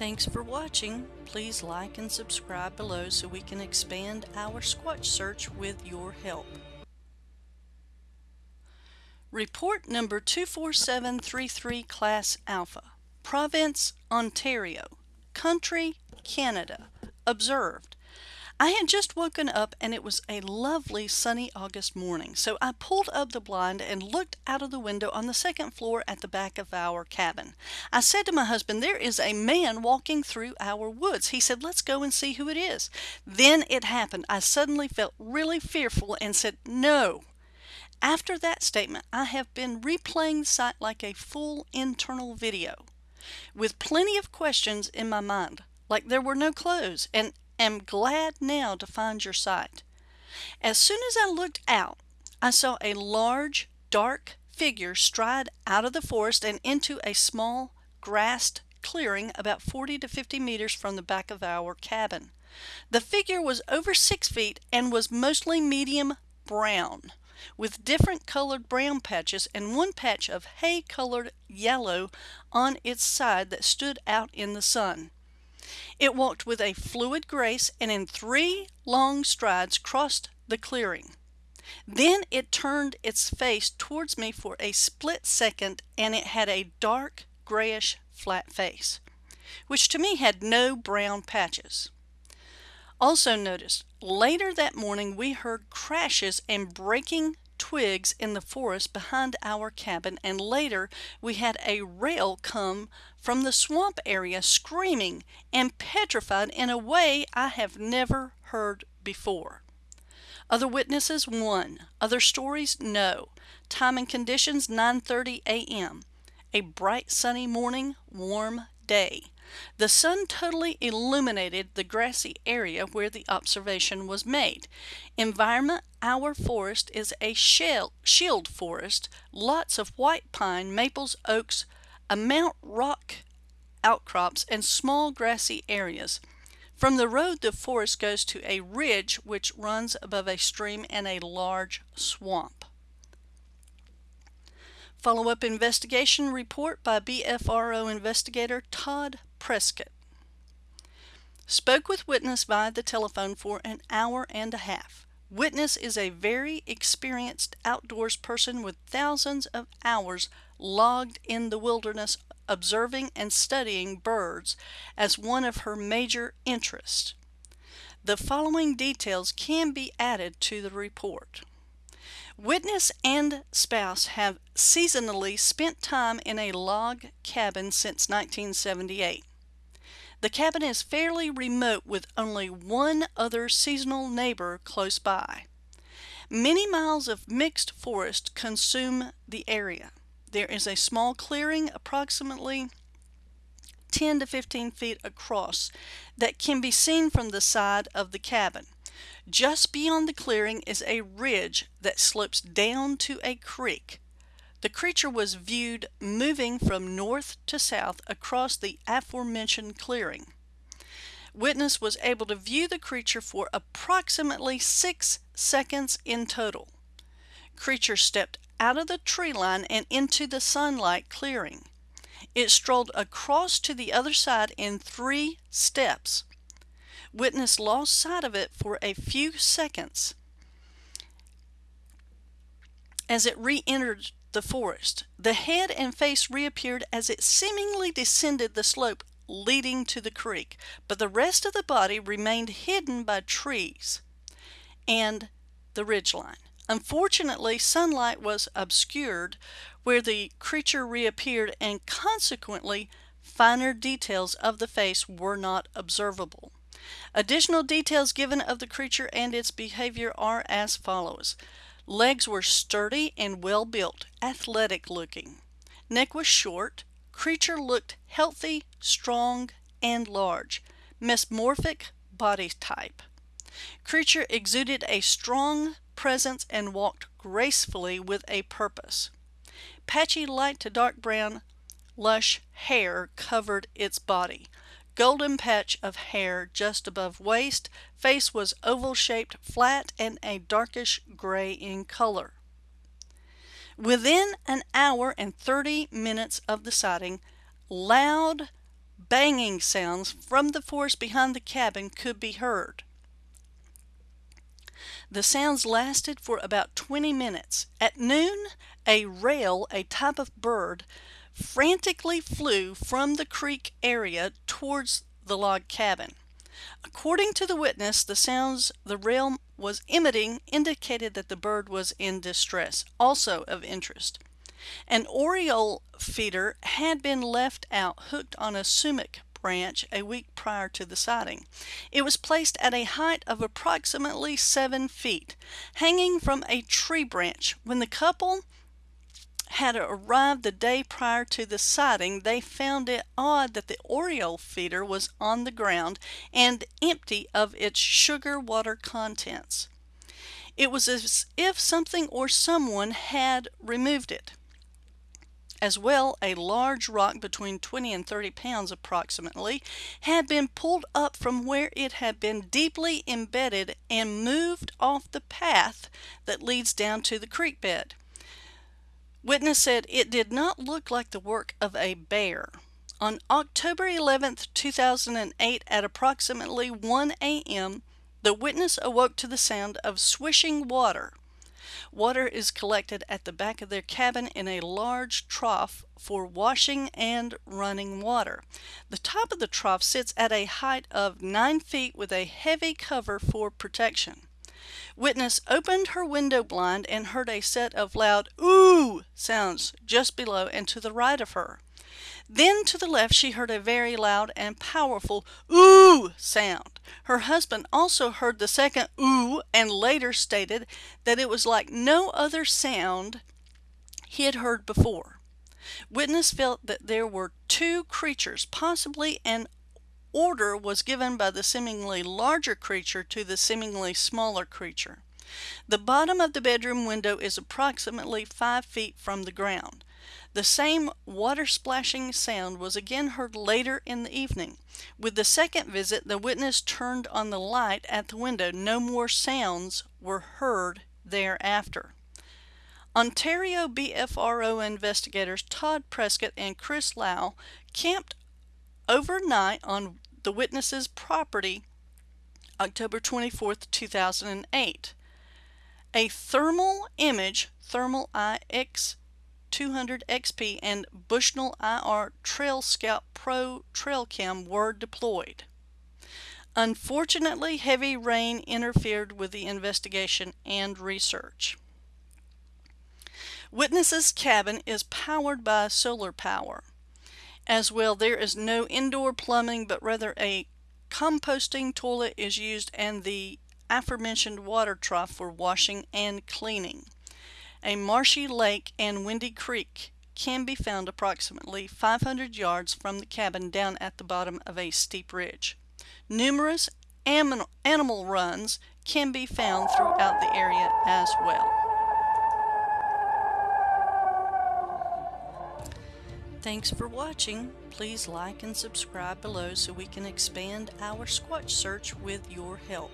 Thanks for watching. Please like and subscribe below so we can expand our Squatch search with your help. Report number 24733 Class Alpha. Province, Ontario. Country, Canada. Observed. I had just woken up and it was a lovely sunny August morning, so I pulled up the blind and looked out of the window on the second floor at the back of our cabin. I said to my husband, There is a man walking through our woods. He said, Let's go and see who it is. Then it happened. I suddenly felt really fearful and said, No. After that statement, I have been replaying the sight like a full internal video with plenty of questions in my mind, like there were no clothes and am glad now to find your site. As soon as I looked out, I saw a large, dark figure stride out of the forest and into a small, grassed clearing about 40 to 50 meters from the back of our cabin. The figure was over six feet and was mostly medium brown, with different colored brown patches and one patch of hay colored yellow on its side that stood out in the sun. It walked with a fluid grace and in three long strides crossed the clearing. Then it turned its face towards me for a split second and it had a dark grayish flat face, which to me had no brown patches. Also noticed, later that morning we heard crashes and breaking twigs in the forest behind our cabin and later we had a rail come from the swamp area screaming and petrified in a way I have never heard before. Other witnesses 1. Other stories no. Time and conditions 9:30 a.m. A bright sunny morning, warm day. The sun totally illuminated the grassy area where the observation was made. Environment Our forest is a shield forest, lots of white pine, maples, oaks, a mount rock outcrops, and small grassy areas. From the road, the forest goes to a ridge which runs above a stream and a large swamp. Follow-up investigation report by BFRO investigator Todd Prescott. Spoke with witness via the telephone for an hour and a half. Witness is a very experienced outdoors person with thousands of hours logged in the wilderness observing and studying birds as one of her major interests. The following details can be added to the report. Witness and spouse have seasonally spent time in a log cabin since 1978. The cabin is fairly remote with only one other seasonal neighbor close by. Many miles of mixed forest consume the area. There is a small clearing approximately 10 to 15 feet across that can be seen from the side of the cabin. Just beyond the clearing is a ridge that slopes down to a creek. The creature was viewed moving from north to south across the aforementioned clearing. Witness was able to view the creature for approximately six seconds in total. Creature stepped out of the tree line and into the sunlight clearing. It strolled across to the other side in three steps. Witness lost sight of it for a few seconds as it re-entered the forest. The head and face reappeared as it seemingly descended the slope leading to the creek, but the rest of the body remained hidden by trees and the ridgeline. Unfortunately, sunlight was obscured where the creature reappeared and consequently finer details of the face were not observable. Additional details given of the creature and its behavior are as follows. Legs were sturdy and well built, athletic looking. Neck was short. Creature looked healthy, strong, and large. Mesomorphic body type. Creature exuded a strong presence and walked gracefully with a purpose. Patchy light to dark brown, lush hair covered its body golden patch of hair just above waist. Face was oval shaped, flat, and a darkish gray in color. Within an hour and 30 minutes of the sighting, loud banging sounds from the forest behind the cabin could be heard. The sounds lasted for about 20 minutes. At noon, a rail, a type of bird, frantically flew from the creek area towards the log cabin. According to the witness, the sounds the rail was emitting indicated that the bird was in distress, also of interest. An oriole feeder had been left out hooked on a sumac branch a week prior to the sighting. It was placed at a height of approximately seven feet, hanging from a tree branch. When the couple had arrived the day prior to the sighting, they found it odd that the Oriole feeder was on the ground and empty of its sugar water contents. It was as if something or someone had removed it. As well, a large rock between 20 and 30 pounds approximately had been pulled up from where it had been deeply embedded and moved off the path that leads down to the creek bed. Witness said it did not look like the work of a bear. On October 11, 2008 at approximately 1 a.m., the witness awoke to the sound of swishing water. Water is collected at the back of their cabin in a large trough for washing and running water. The top of the trough sits at a height of 9 feet with a heavy cover for protection. Witness opened her window blind and heard a set of loud ooh sounds just below and to the right of her. Then to the left she heard a very loud and powerful ooh sound. Her husband also heard the second ooh and later stated that it was like no other sound he had heard before. Witness felt that there were two creatures, possibly an order was given by the seemingly larger creature to the seemingly smaller creature. The bottom of the bedroom window is approximately 5 feet from the ground. The same water splashing sound was again heard later in the evening. With the second visit, the witness turned on the light at the window. No more sounds were heard thereafter. Ontario BFRO investigators Todd Prescott and Chris Lau camped overnight on the witness's property October 24, 2008. A thermal image, Thermal IX 200 XP and Bushnell IR Trail Scout Pro Trail Cam were deployed. Unfortunately, heavy rain interfered with the investigation and research. Witness's cabin is powered by solar power. As well, there is no indoor plumbing, but rather a composting toilet is used and the aforementioned water trough for washing and cleaning. A marshy lake and windy creek can be found approximately 500 yards from the cabin down at the bottom of a steep ridge. Numerous animal runs can be found throughout the area as well. Thanks for watching. Please like and subscribe below so we can expand our Squatch search with your help.